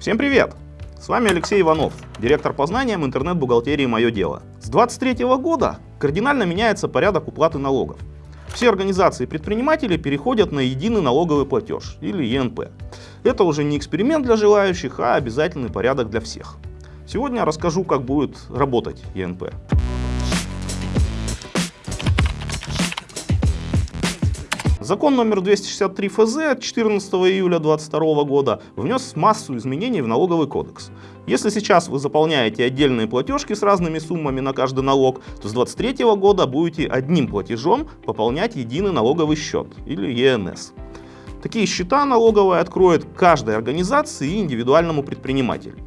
Всем привет! С вами Алексей Иванов, директор по знаниям интернет-бухгалтерии «Мое дело». С 2023 года кардинально меняется порядок уплаты налогов. Все организации и предприниматели переходят на единый налоговый платеж, или ЕНП. Это уже не эксперимент для желающих, а обязательный порядок для всех. Сегодня расскажу, как будет работать ЕНП. Закон номер 263 ФЗ от 14 июля 2022 года внес массу изменений в налоговый кодекс. Если сейчас вы заполняете отдельные платежки с разными суммами на каждый налог, то с 2023 года будете одним платежом пополнять единый налоговый счет или ЕНС. Такие счета налоговые откроет каждой организации и индивидуальному предпринимателю.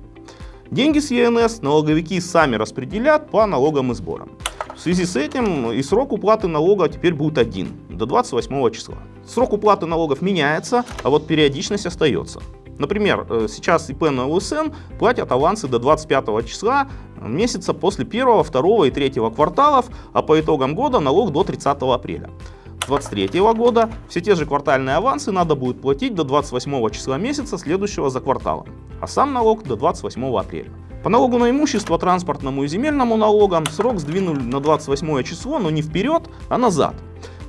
Деньги с ЕНС налоговики сами распределят по налогам и сборам. В связи с этим и срок уплаты налога теперь будет один, до 28 числа. Срок уплаты налогов меняется, а вот периодичность остается. Например, э, сейчас ИП на ЛСН платят авансы до 25 числа месяца после 1, 2 и 3 кварталов, а по итогам года налог до 30 апреля. 2023 года все те же квартальные авансы надо будет платить до 28 числа месяца следующего за кварталом, а сам налог до 28 апреля. По налогу на имущество, транспортному и земельному налогам срок сдвинули на 28 число, но не вперед, а назад.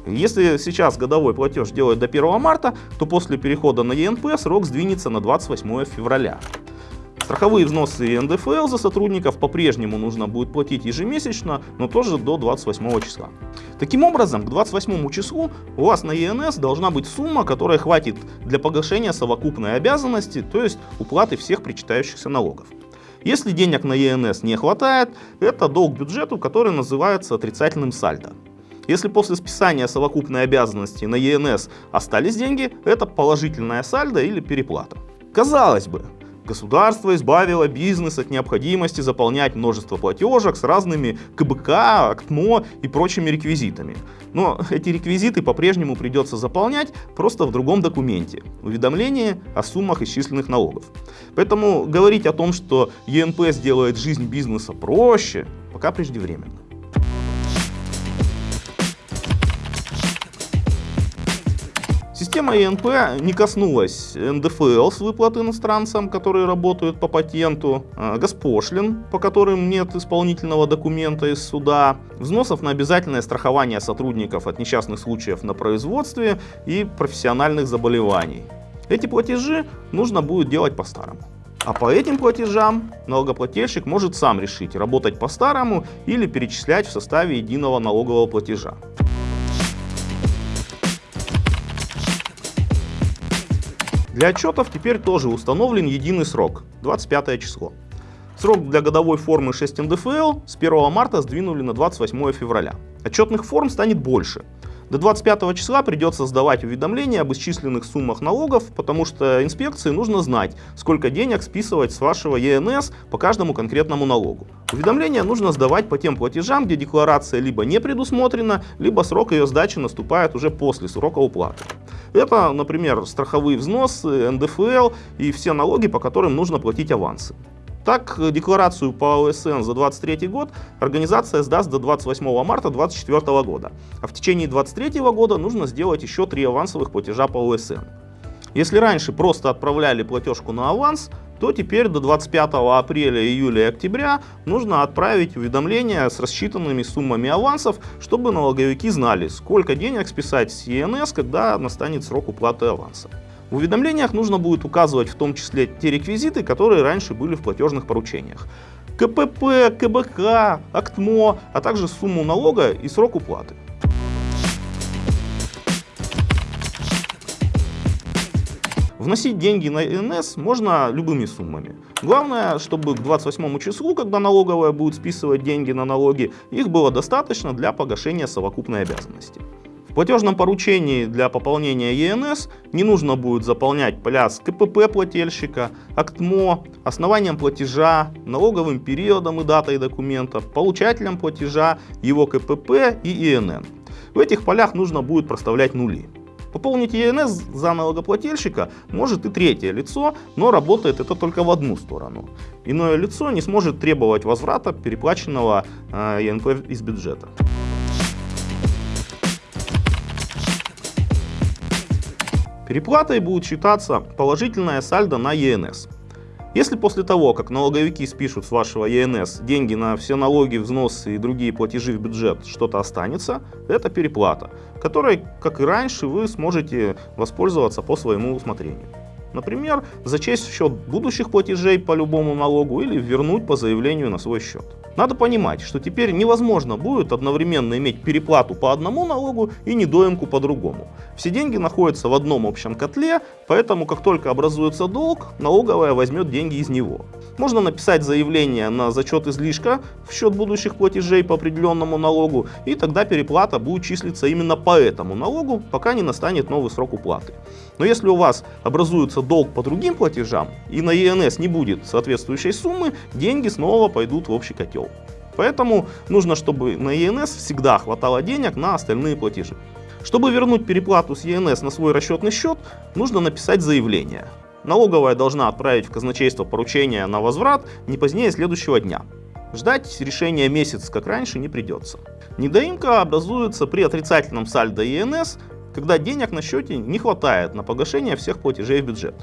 Если сейчас годовой платеж делать до 1 марта, то после перехода на ЕНП срок сдвинется на 28 февраля. Страховые взносы и НДФЛ за сотрудников по-прежнему нужно будет платить ежемесячно, но тоже до 28 числа. Таким образом, к 28 числу у вас на ЕНС должна быть сумма, которая хватит для погашения совокупной обязанности, то есть уплаты всех причитающихся налогов. Если денег на ЕНС не хватает, это долг бюджету, который называется отрицательным сальдо. Если после списания совокупной обязанности на ЕНС остались деньги, это положительная сальдо или переплата. Казалось бы, Государство избавило бизнес от необходимости заполнять множество платежек с разными КБК, АКТМО и прочими реквизитами. Но эти реквизиты по-прежнему придется заполнять просто в другом документе – уведомление о суммах исчисленных налогов. Поэтому говорить о том, что ЕНП сделает жизнь бизнеса проще, пока преждевременно. Система ЕНП не коснулась НДФЛ с выплаты иностранцам, которые работают по патенту, а, госпошлин, по которым нет исполнительного документа из суда, взносов на обязательное страхование сотрудников от несчастных случаев на производстве и профессиональных заболеваний. Эти платежи нужно будет делать по-старому. А по этим платежам налогоплательщик может сам решить, работать по-старому или перечислять в составе единого налогового платежа. Для отчетов теперь тоже установлен единый срок – 25 число. Срок для годовой формы 6 НДФЛ с 1 марта сдвинули на 28 февраля. Отчетных форм станет больше. До 25 числа придется сдавать уведомления об исчисленных суммах налогов, потому что инспекции нужно знать, сколько денег списывать с вашего ЕНС по каждому конкретному налогу. Уведомления нужно сдавать по тем платежам, где декларация либо не предусмотрена, либо срок ее сдачи наступает уже после срока уплаты. Это, например, страховые взносы, НДФЛ и все налоги, по которым нужно платить авансы. Так, декларацию по ОСН за 2023 год организация сдаст до 28 марта 2024 года, а в течение 2023 года нужно сделать еще три авансовых платежа по ОСН. Если раньше просто отправляли платежку на аванс, то теперь до 25 апреля, июля и октября нужно отправить уведомления с рассчитанными суммами авансов, чтобы налоговики знали, сколько денег списать с ЕНС, когда настанет срок уплаты аванса. В уведомлениях нужно будет указывать в том числе те реквизиты, которые раньше были в платежных поручениях. КПП, КБК, АКТМО, а также сумму налога и срок уплаты. Вносить деньги на НС можно любыми суммами. Главное, чтобы к 28 числу, когда налоговая будет списывать деньги на налоги, их было достаточно для погашения совокупной обязанности. В платежном поручении для пополнения ЕНС не нужно будет заполнять поля с КПП плательщика, АКТМО, основанием платежа, налоговым периодом и датой документов, получателем платежа, его КПП и ИНН. В этих полях нужно будет проставлять нули. Пополнить ЕНС за налогоплательщика может и третье лицо, но работает это только в одну сторону. Иное лицо не сможет требовать возврата переплаченного э, ЕНП из бюджета. Переплатой будет считаться положительная сальдо на ЕНС. Если после того, как налоговики спишут с вашего ЕНС деньги на все налоги, взносы и другие платежи в бюджет, что-то останется, это переплата, которой, как и раньше, вы сможете воспользоваться по своему усмотрению. Например, зачесть в счет будущих платежей по любому налогу или вернуть по заявлению на свой счет. Надо понимать, что теперь невозможно будет одновременно иметь переплату по одному налогу и недоимку по другому. Все деньги находятся в одном общем котле, поэтому как только образуется долг, налоговая возьмет деньги из него. Можно написать заявление на зачет излишка в счет будущих платежей по определенному налогу, и тогда переплата будет числиться именно по этому налогу, пока не настанет новый срок уплаты. Но если у вас образуется долг по другим платежам и на ЕНС не будет соответствующей суммы, деньги снова пойдут в общий котел. Поэтому нужно, чтобы на ЕНС всегда хватало денег на остальные платежи. Чтобы вернуть переплату с ЕНС на свой расчетный счет, нужно написать заявление. Налоговая должна отправить в казначейство поручение на возврат не позднее следующего дня. Ждать решения месяц, как раньше, не придется. Недоимка образуется при отрицательном сальдо ЕНС когда денег на счете не хватает на погашение всех платежей в бюджет.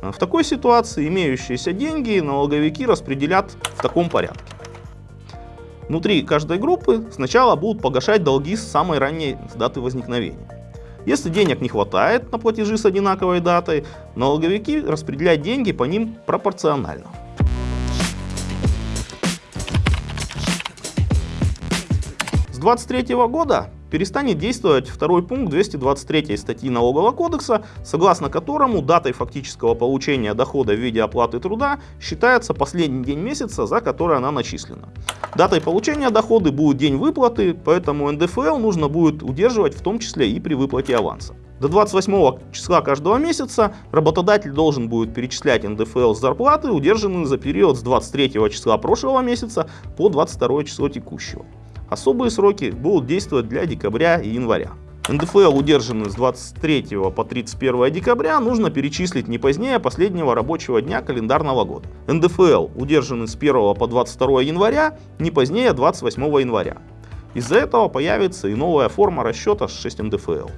В такой ситуации имеющиеся деньги налоговики распределят в таком порядке. Внутри каждой группы сначала будут погашать долги с самой ранней даты возникновения. Если денег не хватает на платежи с одинаковой датой, налоговики распределяют деньги по ним пропорционально. С 2023 года перестанет действовать второй пункт 223 статьи Налогового кодекса, согласно которому датой фактического получения дохода в виде оплаты труда считается последний день месяца, за который она начислена. Датой получения дохода будет день выплаты, поэтому НДФЛ нужно будет удерживать в том числе и при выплате аванса. До 28 числа каждого месяца работодатель должен будет перечислять НДФЛ с зарплаты, удержанные за период с 23 числа прошлого месяца по 22 число текущего. Особые сроки будут действовать для декабря и января. НДФЛ, удержанный с 23 по 31 декабря, нужно перечислить не позднее последнего рабочего дня календарного года. НДФЛ, удержанный с 1 по 22 января, не позднее 28 января. Из-за этого появится и новая форма расчета с 6 НДФЛ.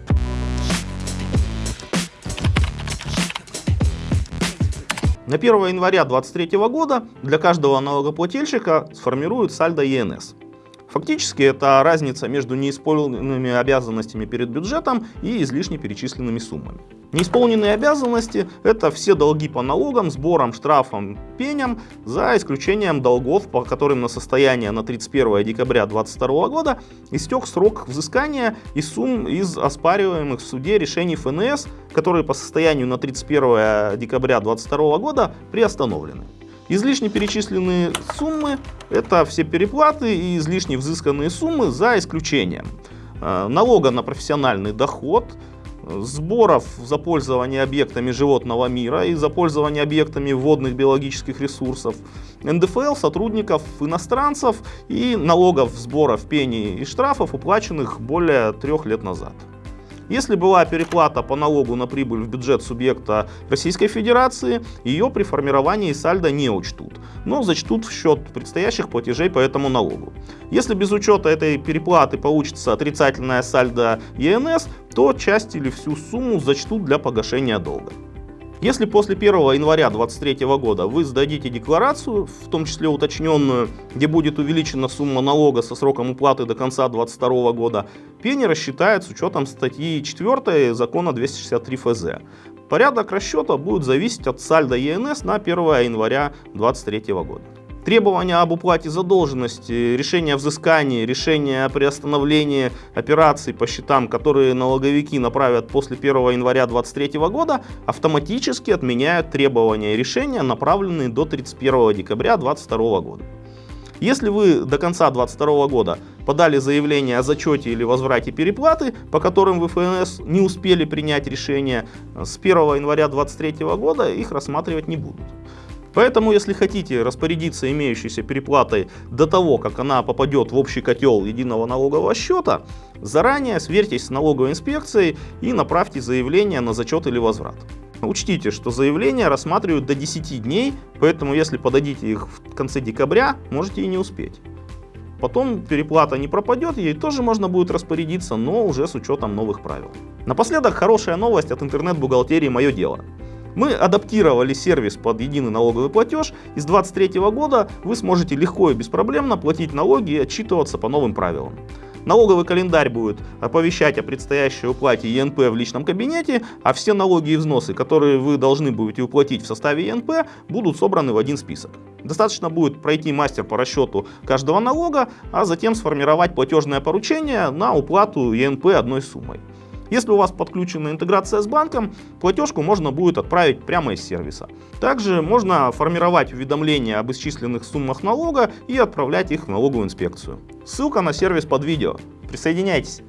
На 1 января 2023 года для каждого налогоплательщика сформируют сальдо ЕНС. Фактически это разница между неисполненными обязанностями перед бюджетом и излишне перечисленными суммами. Неисполненные обязанности – это все долги по налогам, сборам, штрафам, пеням, за исключением долгов, по которым на состояние на 31 декабря 2022 года истек срок взыскания и сумм из оспариваемых в суде решений ФНС, которые по состоянию на 31 декабря 2022 года приостановлены. Излишне перечисленные суммы – это все переплаты и излишне взысканные суммы за исключением э, налога на профессиональный доход, сборов за пользование объектами животного мира и за пользование объектами водных биологических ресурсов, НДФЛ сотрудников иностранцев и налогов, сборов, пений и штрафов, уплаченных более трех лет назад. Если была переплата по налогу на прибыль в бюджет субъекта Российской Федерации, ее при формировании сальдо не учтут, но зачтут в счет предстоящих платежей по этому налогу. Если без учета этой переплаты получится отрицательная сальдо ЕНС, то часть или всю сумму зачтут для погашения долга. Если после 1 января 2023 года вы сдадите декларацию, в том числе уточненную, где будет увеличена сумма налога со сроком уплаты до конца 2022 года, пени рассчитает с учетом статьи 4 закона 263 ФЗ. Порядок расчета будет зависеть от сальда ЕНС на 1 января 2023 года. Требования об уплате задолженности, решение о взыскании, решение о приостановлении операций по счетам, которые налоговики направят после 1 января 2023 года, автоматически отменяют требования и решения, направленные до 31 декабря 2022 года. Если вы до конца 2022 года подали заявление о зачете или возврате переплаты, по которым в ФНС не успели принять решение, с 1 января 2023 года их рассматривать не будут. Поэтому, если хотите распорядиться имеющейся переплатой до того, как она попадет в общий котел единого налогового счета, заранее сверьтесь с налоговой инспекцией и направьте заявление на зачет или возврат. Учтите, что заявления рассматривают до 10 дней, поэтому если подадите их в конце декабря, можете и не успеть. Потом переплата не пропадет, ей тоже можно будет распорядиться, но уже с учетом новых правил. Напоследок хорошая новость от интернет-бухгалтерии «Мое дело». Мы адаптировали сервис под единый налоговый платеж, и с 2023 года вы сможете легко и беспроблемно платить налоги и отчитываться по новым правилам. Налоговый календарь будет оповещать о предстоящей уплате ЕНП в личном кабинете, а все налоги и взносы, которые вы должны будете уплатить в составе ЕНП, будут собраны в один список. Достаточно будет пройти мастер по расчету каждого налога, а затем сформировать платежное поручение на уплату ЕНП одной суммой. Если у вас подключена интеграция с банком, платежку можно будет отправить прямо из сервиса. Также можно формировать уведомления об исчисленных суммах налога и отправлять их в налоговую инспекцию. Ссылка на сервис под видео. Присоединяйтесь!